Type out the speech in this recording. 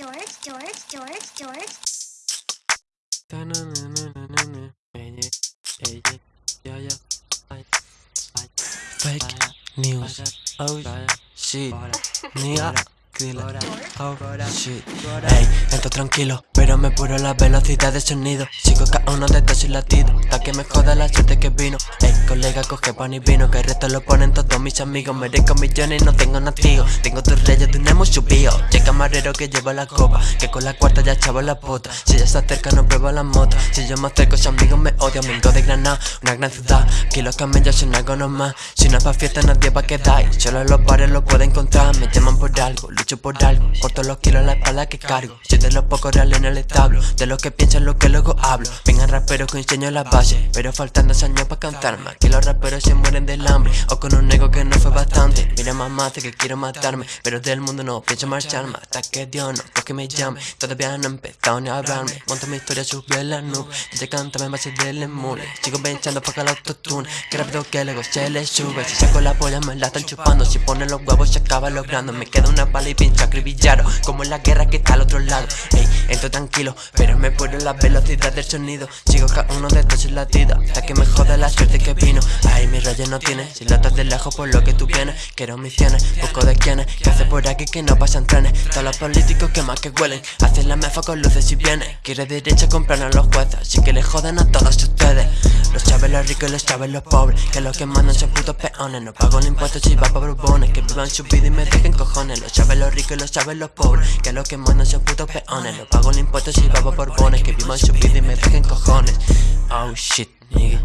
George, George, George, George. Ta-na-na-na-na-na. Ey, ey, ey, yeah, yeah. Ay, ay. Fake news. Oh shit. Nigga. Dile. Oh shit. Ey, entro tranquilo, pero me puro la velocidad de sonido. Sigo cada uno de estos y latidos. Hasta que me joda la suerte que vino. Ey, colega, coge pan y vino. Que el resto lo ponen todos mis amigos. Merezco millones y no tengo nativos. Tengo tus reyes, tenemos subido. Che camarero que lleva la copa. Que con la cuarta ya chavo la pota. Si ella se acerca, no prueba la moto. Si yo me acerco, sus amigos me odian. Vengo de Granada, una gran ciudad. Que los camellos son algo normal. Si no es pa' fiesta, nadie va a quedar. Solo los bares lo pueden encontrar. Me llaman por algo, lucho por algo. Corto los kilos en la espalda que cargo. Soy los pocos reales en el establo. De los que piensan lo que luego hablo. Vengan raperos que enseño la base. Pero faltando años para cantarme. Que los raperos se mueren del hambre. O con un ego que no fue bastante. Mira mamá, hace que quiero matarme. Pero del mundo no pienso marcharme. Hasta que Dios no toque me llame. Todavía no he empezado ni a hablarme. Monto mi historia, subí en la nube. Dice cántame más del emule. Sigo pensando para el autotune. Que rápido que el ego se le sube. Si saco la polla me la están chupando. Si ponen los huevos se acaba logrando. Me queda una bala pincho acribillado. Como en la guerra que está al otro lado. Ey, entro tranquilo, pero me puro la velocidad del sonido. Sigo cada uno de estos latidos. Hasta que me joda la suerte que vino. Ay, mi rayos no tiene. Si lo estás de lejos por lo que tú vienes. Quiero misiones, poco de quienes. Que hace por aquí que no pasan trenes. Todos los políticos que más que huelen. Hacen la mefa con luces y viene. Quiere derecha comprar a los jueces. Así que le jodan a todos ustedes. Los chavos los ricos y los chavos los pobres. Que los que mandan son putos peones. No pago el impuesto si va pa' brubones. Que vivan su vida y me dejen cojones. Los chavos los los ricos y los chaves los pobres Que los que mandan son putos peones. Los pago los impuestos y babo borbones Que vivan su vida y me dejen cojones. Oh shit, nigga.